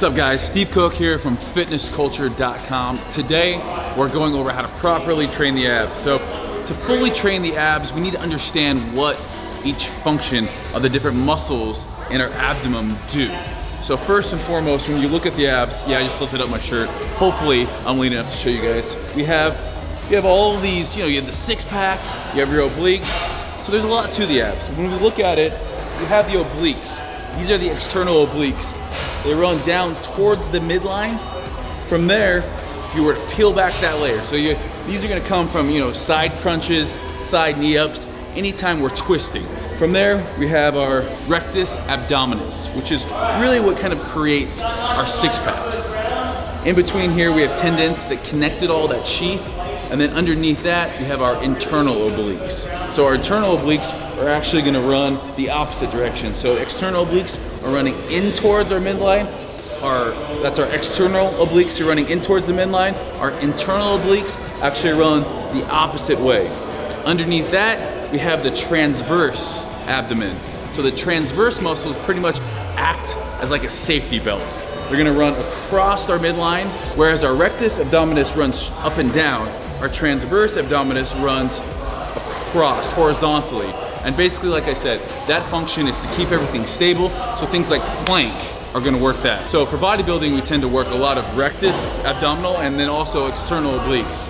What's up guys, Steve Cook here from fitnessculture.com. Today, we're going over how to properly train the abs. So to fully train the abs, we need to understand what each function of the different muscles in our abdomen do. So first and foremost, when you look at the abs, yeah, I just lifted up my shirt. Hopefully, I'm lean enough to show you guys. We have, you have all these, you know, you have the six pack, you have your obliques. So there's a lot to the abs. When we look at it, you have the obliques. These are the external obliques. They run down towards the midline. From there, you were to peel back that layer. So you, these are gonna come from you know side crunches, side knee ups, anytime we're twisting. From there, we have our rectus abdominis, which is really what kind of creates our six pack. In between here, we have tendons that connected all that sheath, and then underneath that, we have our internal obliques. So our internal obliques are actually gonna run the opposite direction. So external obliques are running in towards our midline. Our, that's our external obliques you're running in towards the midline. Our internal obliques actually run the opposite way. Underneath that, we have the transverse abdomen. So the transverse muscles pretty much act as like a safety belt. They're gonna run across our midline, whereas our rectus abdominis runs up and down. Our transverse abdominis runs across horizontally. And basically, like I said, that function is to keep everything stable. So things like plank are gonna work that. So for bodybuilding, we tend to work a lot of rectus, abdominal, and then also external obliques.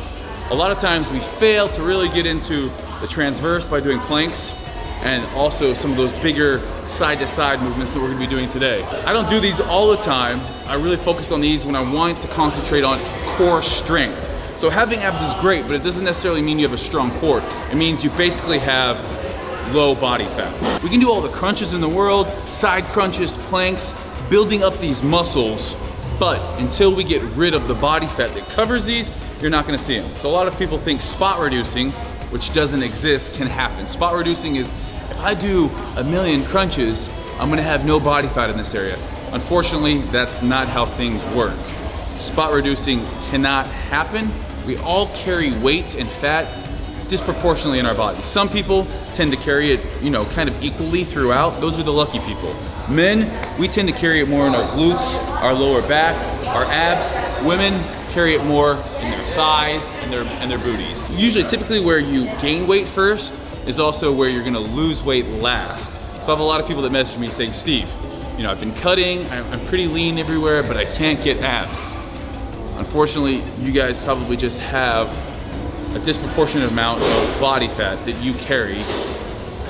A lot of times we fail to really get into the transverse by doing planks and also some of those bigger side to side movements that we're gonna be doing today. I don't do these all the time. I really focus on these when I want to concentrate on core strength. So having abs is great, but it doesn't necessarily mean you have a strong core. It means you basically have low body fat. We can do all the crunches in the world, side crunches, planks, building up these muscles, but until we get rid of the body fat that covers these, you're not gonna see them. So a lot of people think spot reducing, which doesn't exist, can happen. Spot reducing is, if I do a million crunches, I'm gonna have no body fat in this area. Unfortunately, that's not how things work. Spot reducing cannot happen. We all carry weight and fat disproportionately in our body. Some people tend to carry it, you know, kind of equally throughout. Those are the lucky people. Men, we tend to carry it more in our glutes, our lower back, our abs. Women carry it more in their thighs and their, and their booties. Usually, typically where you gain weight first is also where you're gonna lose weight last. So I have a lot of people that message me saying, Steve, you know, I've been cutting, I'm pretty lean everywhere, but I can't get abs. Unfortunately, you guys probably just have a disproportionate amount of body fat that you carry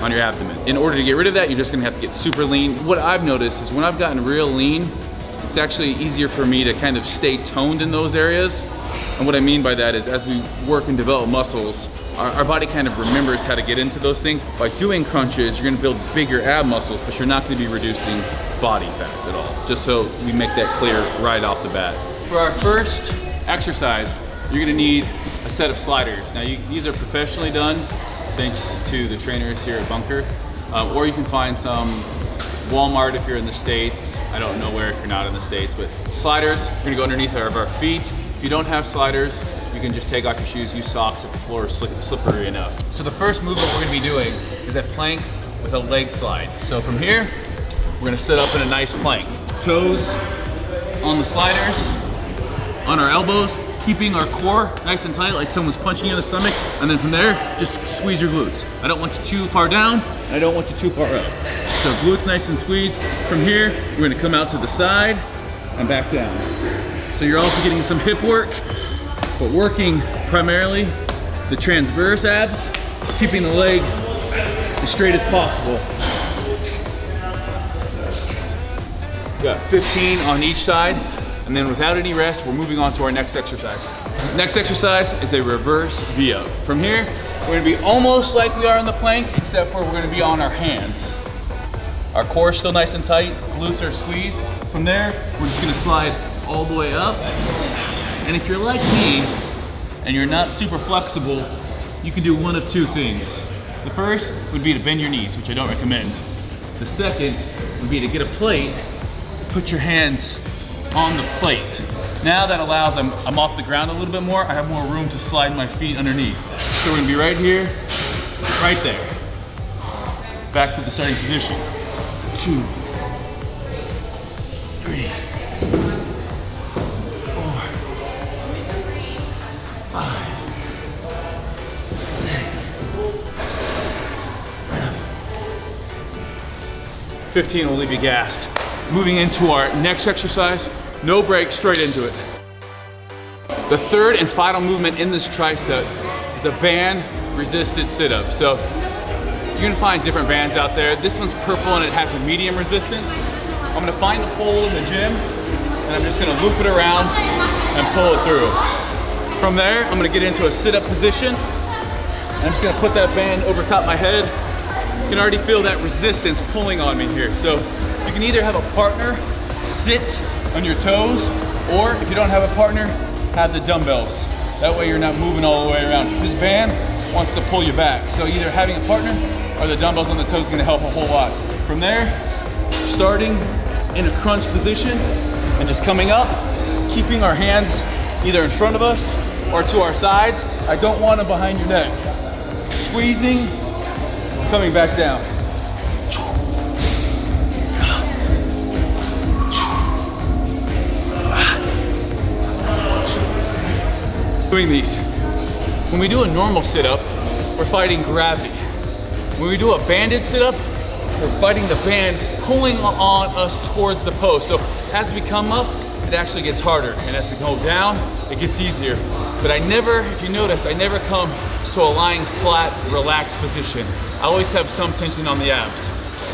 on your abdomen. In order to get rid of that, you're just gonna have to get super lean. What I've noticed is when I've gotten real lean, it's actually easier for me to kind of stay toned in those areas. And what I mean by that is as we work and develop muscles, our, our, body kind of remembers how to get into those things. By doing crunches, you're gonna build bigger ab muscles, but you're not gonna be reducing body fat at all. Just so we make that clear right off the bat. For our first exercise, you're gonna need set of sliders. Now you, these are professionally done thanks to the trainers here at Bunker. Uh, or you can find some Walmart if you're in the States. I don't know where if you're not in the States, but sliders, we're gonna go underneath of our feet. If you don't have sliders, you can just take off your shoes, use socks if the floor is slippery enough. So the first movement we're gonna be doing is a plank with a leg slide. So from here, we're gonna sit up in a nice plank. Toes on the sliders, on our elbows, keeping our core nice and tight like someone's punching you in the stomach. And then from there, just squeeze your glutes. I don't want you too far down. I don't want you too far up. So glutes nice and squeezed. From here, we're gonna come out to the side and back down. So you're also getting some hip work, but working primarily the transverse abs, keeping the legs as straight as possible. got 15 on each side. And then without any rest, we're moving on to our next exercise. Next exercise is a reverse V-up. From here, we're gonna be almost like we are on the plank, except for we're gonna be on our hands. Our core is still nice and tight, glutes are squeezed. From there, we're just gonna slide all the way up. And if you're like me, and you're not super flexible, you can do one of two things. The first would be to bend your knees, which I don't recommend. The second would be to get a plate, put your hands on the plate. Now that allows I'm, I'm off the ground a little bit more, I have more room to slide my feet underneath. So we're gonna be right here, right there. Back to the starting position. Two, three, four, five, six, 15 will leave you gassed. Moving into our next exercise, no break, straight into it. The third and final movement in this tri-set is a band resisted sit-up. So you're gonna find different bands out there. This one's purple and it has a medium resistance. I'm gonna find the pole in the gym and I'm just gonna loop it around and pull it through. From there, I'm gonna get into a sit-up position. I'm just gonna put that band over top my head. You can already feel that resistance pulling on me here. So you can either have a partner sit on your toes, or if you don't have a partner, have the dumbbells. That way you're not moving all the way around. Because this band wants to pull you back. So either having a partner or the dumbbells on the toes is gonna help a whole lot. From there, starting in a crunch position and just coming up, keeping our hands either in front of us or to our sides. I don't want them behind your neck. Squeezing, coming back down. Doing these. When we do a normal sit-up, we're fighting gravity. When we do a banded sit-up, we're fighting the band pulling on us towards the post. So as we come up, it actually gets harder. And as we go down, it gets easier. But I never, if you notice, I never come to a lying flat, relaxed position. I always have some tension on the abs.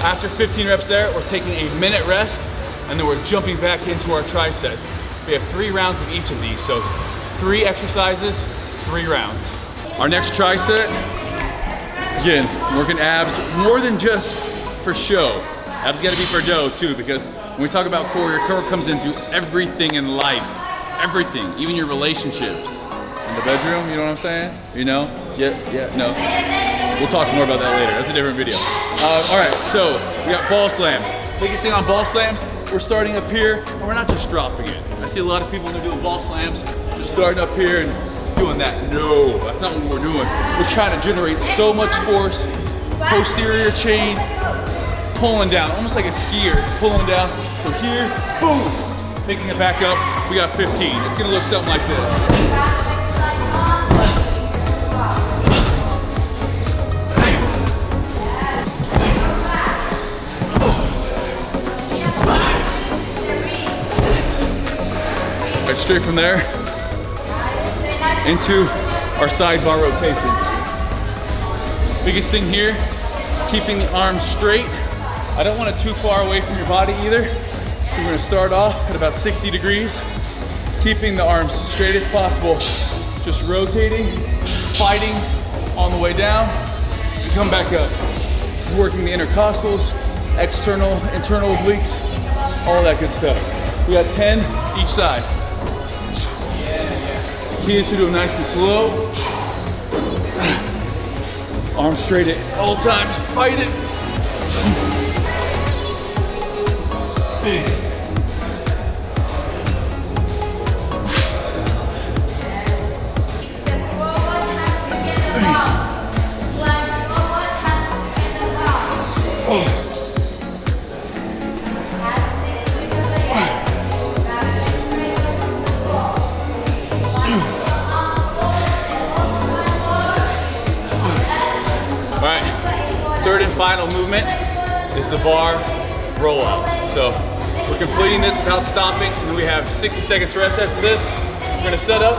After 15 reps there, we're taking a minute rest, and then we're jumping back into our tri-set. We have three rounds of each of these. So three exercises, three rounds. Our next tri-set, again, working abs more than just for show. Abs gotta be for dough too, because when we talk about core, your core comes into everything in life. Everything, even your relationships. In the bedroom, you know what I'm saying? You know? Yeah, yeah, no. We'll talk more about that later. That's a different video. Uh, all right, so we got ball slams. Biggest thing on ball slams, we're starting up here, and we're not just dropping it. I see a lot of people they're doing ball slams, just starting up here and doing that. No, that's not what we're doing. We're trying to generate so much force, posterior chain, pulling down, almost like a skier, pulling down. So here, boom, picking it back up. We got 15. It's gonna look something like this. Straight from there into our sidebar rotations. Biggest thing here, keeping the arms straight. I don't want it too far away from your body either. So we're gonna start off at about 60 degrees, keeping the arms straight as possible. Just rotating, fighting on the way down, and come back up. This is working the intercostals, external, internal obliques, all that good stuff. We got 10 each side. Is to do them nice and slow. Arms straight at all times, fight it. All movement is the bar rollout. So we're completing this without stopping, and we have 60 seconds rest after this. We're gonna set up,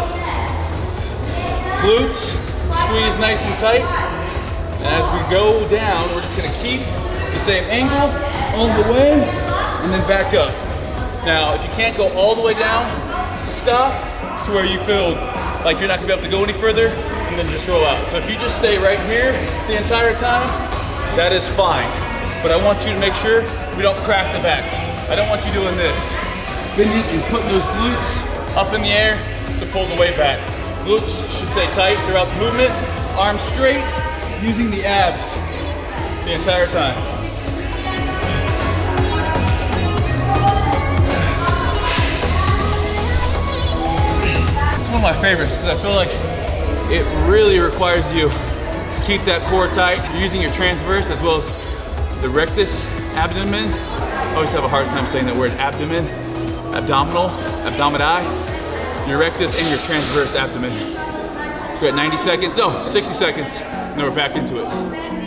glutes, squeeze nice and tight, and as we go down, we're just gonna keep the same angle on the way, and then back up. Now, if you can't go all the way down, stop to where you feel like you're not gonna be able to go any further, and then just roll out. So if you just stay right here the entire time, that is fine. But I want you to make sure we don't crack the back. I don't want you doing this. Bending and putting those glutes up in the air to pull the weight back. Glutes should stay tight throughout the movement. Arms straight, using the abs the entire time. It's one of my favorites because I feel like it really requires you keep that core tight. You're using your transverse as well as the rectus abdomen. I always have a hard time saying that word abdomen. Abdominal, abdomini, your rectus and your transverse abdomen. We're at 90 seconds, no, 60 seconds, and then we're back into it.